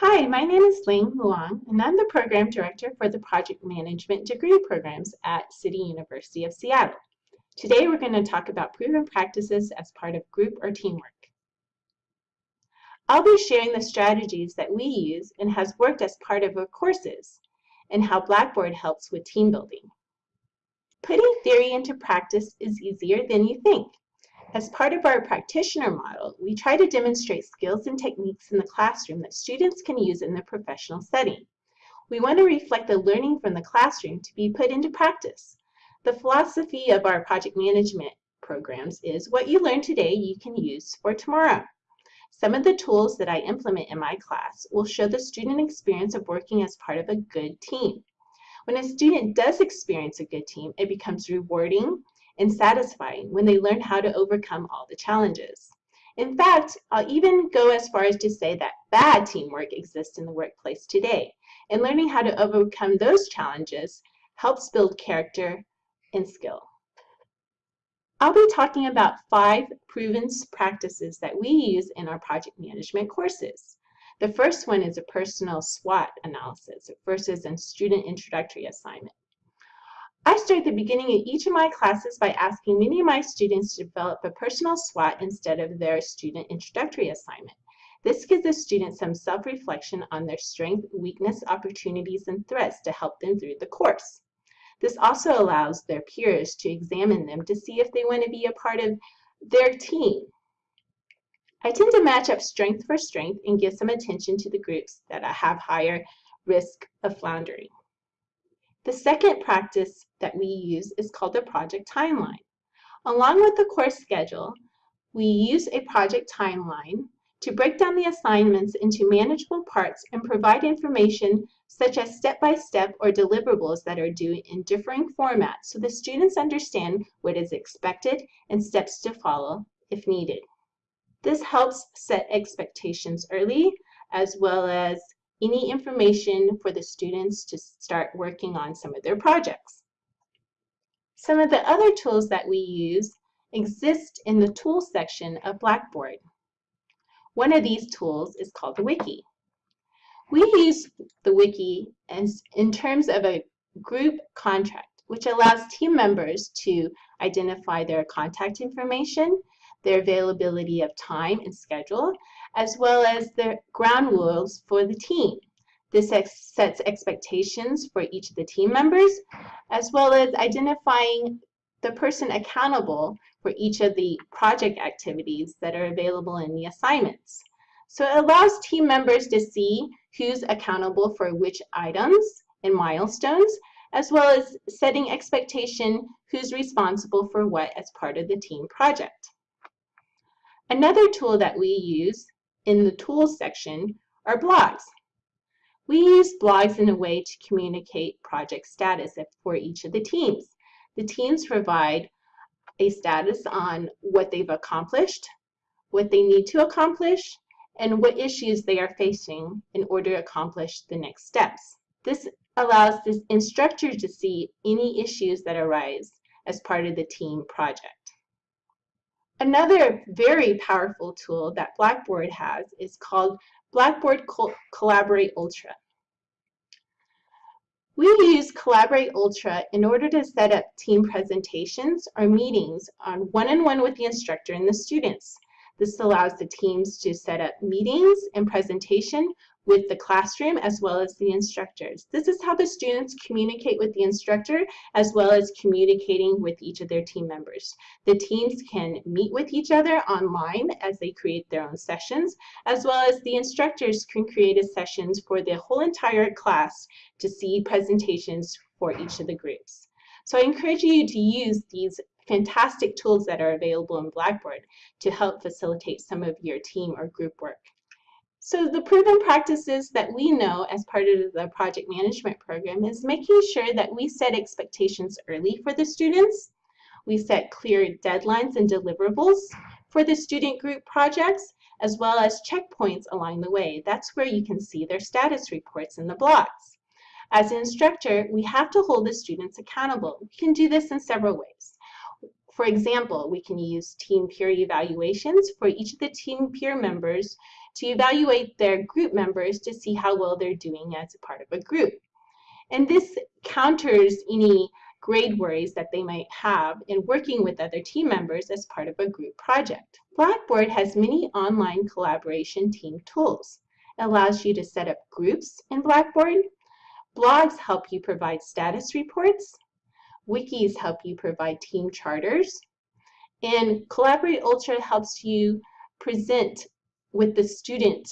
Hi, my name is Ling Luong, and I'm the Program Director for the Project Management degree programs at City University of Seattle. Today we're going to talk about proven practices as part of group or teamwork. I'll be sharing the strategies that we use and has worked as part of our courses, and how Blackboard helps with team building. Putting theory into practice is easier than you think. As part of our practitioner model, we try to demonstrate skills and techniques in the classroom that students can use in their professional setting. We want to reflect the learning from the classroom to be put into practice. The philosophy of our project management programs is what you learn today you can use for tomorrow. Some of the tools that I implement in my class will show the student experience of working as part of a good team. When a student does experience a good team, it becomes rewarding and satisfying when they learn how to overcome all the challenges. In fact, I'll even go as far as to say that bad teamwork exists in the workplace today, and learning how to overcome those challenges helps build character and skill. I'll be talking about five proven practices that we use in our project management courses. The first one is a personal SWOT analysis versus a student introductory assignment. I start the beginning of each of my classes by asking many of my students to develop a personal SWOT instead of their student introductory assignment. This gives the students some self-reflection on their strength, weakness, opportunities, and threats to help them through the course. This also allows their peers to examine them to see if they want to be a part of their team. I tend to match up strength for strength and give some attention to the groups that have higher risk of floundering. The second practice that we use is called the project timeline. Along with the course schedule, we use a project timeline to break down the assignments into manageable parts and provide information such as step-by-step -step or deliverables that are due in differing formats so the students understand what is expected and steps to follow if needed. This helps set expectations early as well as any information for the students to start working on some of their projects. Some of the other tools that we use exist in the Tools section of Blackboard. One of these tools is called the Wiki. We use the Wiki as, in terms of a group contract, which allows team members to identify their contact information, their availability of time and schedule, as well as the ground rules for the team. This ex sets expectations for each of the team members, as well as identifying the person accountable for each of the project activities that are available in the assignments. So it allows team members to see who's accountable for which items and milestones, as well as setting expectation who's responsible for what as part of the team project. Another tool that we use in the Tools section are blogs. We use blogs in a way to communicate project status for each of the teams. The teams provide a status on what they've accomplished, what they need to accomplish, and what issues they are facing in order to accomplish the next steps. This allows the instructor to see any issues that arise as part of the team project. Another very powerful tool that Blackboard has is called Blackboard Collaborate Ultra. We use Collaborate Ultra in order to set up team presentations or meetings on one-on-one -on -one with the instructor and the students. This allows the teams to set up meetings and presentation with the classroom as well as the instructors. This is how the students communicate with the instructor as well as communicating with each of their team members. The teams can meet with each other online as they create their own sessions, as well as the instructors can create sessions for the whole entire class to see presentations for each of the groups. So I encourage you to use these fantastic tools that are available in Blackboard to help facilitate some of your team or group work. So the proven practices that we know as part of the project management program is making sure that we set expectations early for the students. We set clear deadlines and deliverables for the student group projects, as well as checkpoints along the way. That's where you can see their status reports in the blogs. As an instructor, we have to hold the students accountable. We can do this in several ways. For example, we can use team peer evaluations for each of the team peer members to evaluate their group members to see how well they're doing as a part of a group. And this counters any grade worries that they might have in working with other team members as part of a group project. Blackboard has many online collaboration team tools. It allows you to set up groups in Blackboard. Blogs help you provide status reports. Wikis help you provide team charters. And Collaborate Ultra helps you present with the student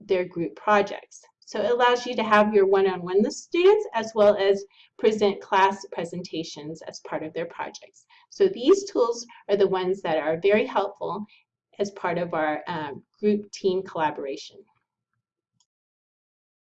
their group projects. So it allows you to have your one-on-one -on -one with students as well as present class presentations as part of their projects. So these tools are the ones that are very helpful as part of our um, group team collaboration.